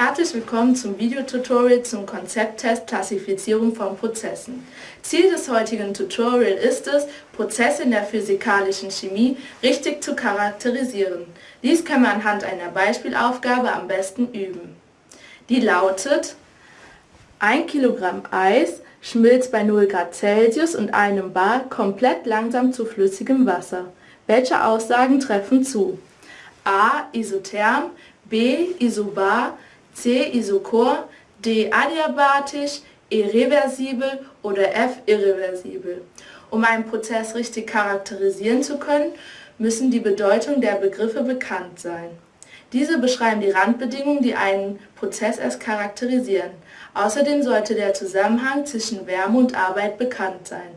Herzlich willkommen zum Videotutorial zum Konzepttest Klassifizierung von Prozessen. Ziel des heutigen Tutorial ist es, Prozesse in der physikalischen Chemie richtig zu charakterisieren. Dies können wir anhand einer Beispielaufgabe am besten üben. Die lautet, 1 Kilogramm Eis schmilzt bei 0 Grad Celsius und einem Bar komplett langsam zu flüssigem Wasser. Welche Aussagen treffen zu? A. Isotherm, B. Isobar, C. Isochor, D. Adiabatisch, E. Reversibel oder F. Irreversibel. Um einen Prozess richtig charakterisieren zu können, müssen die Bedeutung der Begriffe bekannt sein. Diese beschreiben die Randbedingungen, die einen Prozess erst charakterisieren. Außerdem sollte der Zusammenhang zwischen Wärme und Arbeit bekannt sein.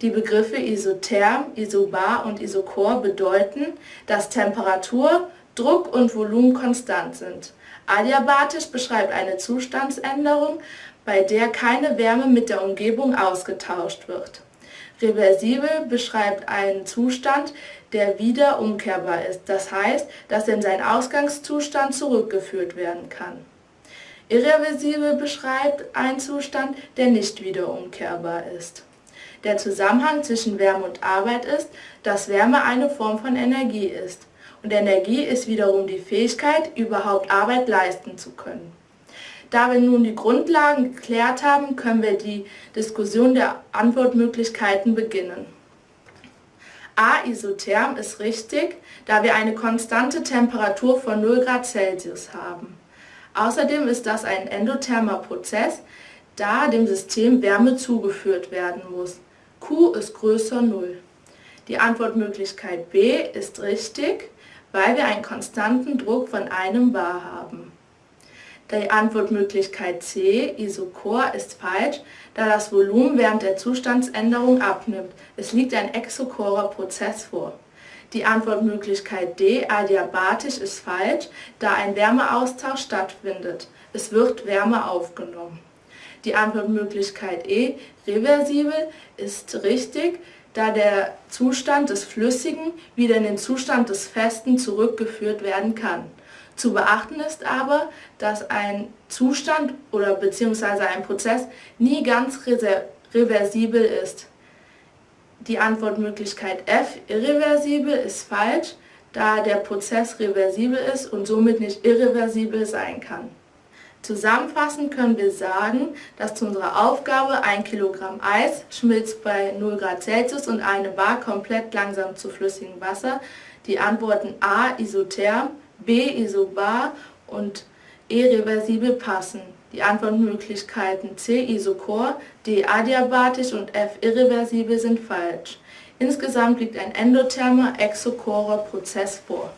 Die Begriffe isotherm, isobar und isochor bedeuten, dass Temperatur, Druck und Volumen konstant sind. Adiabatisch beschreibt eine Zustandsänderung, bei der keine Wärme mit der Umgebung ausgetauscht wird. Reversibel beschreibt einen Zustand, der wieder umkehrbar ist, das heißt, dass er in seinen Ausgangszustand zurückgeführt werden kann. Irreversibel beschreibt einen Zustand, der nicht wieder umkehrbar ist. Der Zusammenhang zwischen Wärme und Arbeit ist, dass Wärme eine Form von Energie ist und Energie ist wiederum die Fähigkeit, überhaupt Arbeit leisten zu können. Da wir nun die Grundlagen geklärt haben, können wir die Diskussion der Antwortmöglichkeiten beginnen. A. Isotherm ist richtig, da wir eine konstante Temperatur von 0 Grad Celsius haben. Außerdem ist das ein endothermer Prozess, da dem System Wärme zugeführt werden muss. Q ist größer 0. Die Antwortmöglichkeit B ist richtig, weil wir einen konstanten Druck von einem Bar haben. Die Antwortmöglichkeit C, Isochor, ist falsch, da das Volumen während der Zustandsänderung abnimmt. Es liegt ein exochorer Prozess vor. Die Antwortmöglichkeit D, adiabatisch, ist falsch, da ein Wärmeaustausch stattfindet. Es wird Wärme aufgenommen. Die Antwortmöglichkeit E, reversibel, ist richtig, da der Zustand des Flüssigen wieder in den Zustand des Festen zurückgeführt werden kann. Zu beachten ist aber, dass ein Zustand oder beziehungsweise ein Prozess nie ganz reversibel ist. Die Antwortmöglichkeit F, irreversibel, ist falsch, da der Prozess reversibel ist und somit nicht irreversibel sein kann. Zusammenfassend können wir sagen, dass zu unserer Aufgabe 1 Kilogramm Eis schmilzt bei 0 Grad Celsius und eine Bar komplett langsam zu flüssigem Wasser die Antworten A isotherm, B isobar und E reversibel passen. Die Antwortmöglichkeiten C isochor, D adiabatisch und F irreversibel sind falsch. Insgesamt liegt ein endothermer exochorer Prozess vor.